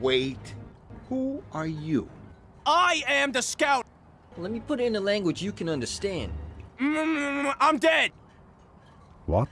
Wait. Who are you? I am the scout. Let me put it in a language you can understand. Mm, I'm dead. What?